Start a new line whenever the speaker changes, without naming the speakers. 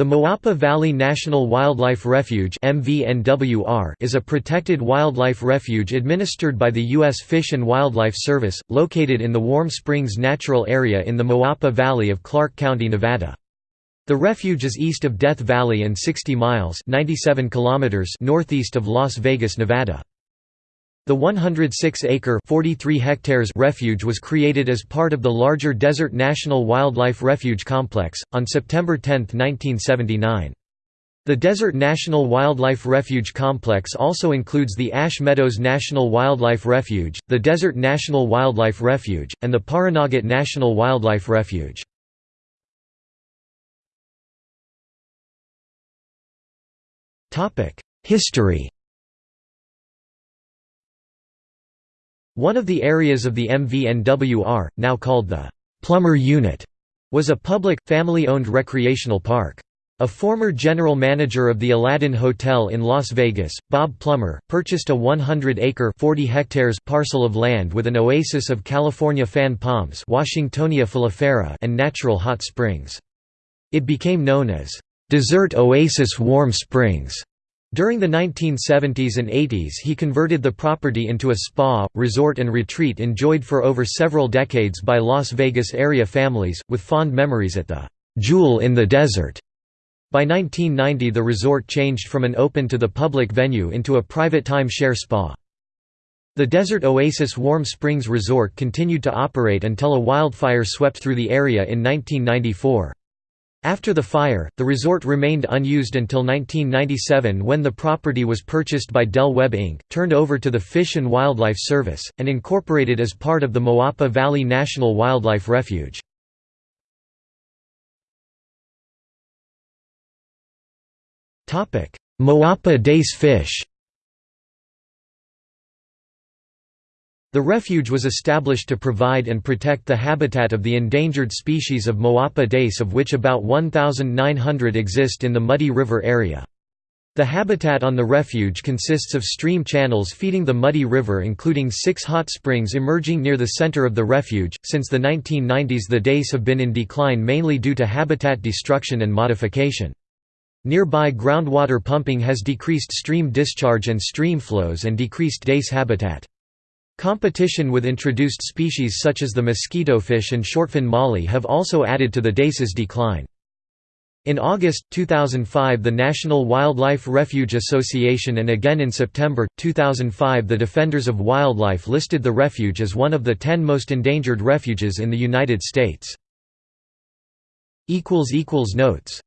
The Moapa Valley National Wildlife Refuge is a protected wildlife refuge administered by the U.S. Fish and Wildlife Service, located in the Warm Springs Natural Area in the Moapa Valley of Clark County, Nevada. The refuge is east of Death Valley and 60 miles 97 kilometers northeast of Las Vegas, Nevada. The 106-acre (43 hectares) refuge was created as part of the larger Desert National Wildlife Refuge Complex, on September 10, 1979. The Desert National Wildlife Refuge Complex also includes the Ash Meadows National Wildlife Refuge, the Desert National Wildlife Refuge, and the Pahranagat National Wildlife Refuge. History One of the areas of the MVNWR, now called the Plummer Unit, was a public, family-owned recreational park. A former general manager of the Aladdin Hotel in Las Vegas, Bob Plummer, purchased a 100-acre (40 hectares) parcel of land with an oasis of California fan palms Washingtonia filifera and natural hot springs. It became known as, "'Desert Oasis Warm Springs' During the 1970s and 80s he converted the property into a spa, resort and retreat enjoyed for over several decades by Las Vegas area families, with fond memories at the "'Jewel in the Desert'. By 1990 the resort changed from an open to the public venue into a private time-share spa. The Desert Oasis Warm Springs Resort continued to operate until a wildfire swept through the area in 1994. After the fire, the resort remained unused until 1997 when the property was purchased by Del Webb Inc., turned over to the Fish and Wildlife Service, and incorporated as part of the Moapa Valley National Wildlife Refuge. Moapa dace fish The refuge was established to provide and protect the habitat of the endangered species of Moapa dace of which about 1,900 exist in the Muddy River area. The habitat on the refuge consists of stream channels feeding the Muddy River including six hot springs emerging near the center of the refuge. Since the 1990s the dace have been in decline mainly due to habitat destruction and modification. Nearby groundwater pumping has decreased stream discharge and stream flows and decreased dace habitat. Competition with introduced species such as the mosquitofish and shortfin molly have also added to the dace's decline. In August, 2005 the National Wildlife Refuge Association and again in September, 2005 the Defenders of Wildlife listed the refuge as one of the ten most endangered refuges in the United States. Notes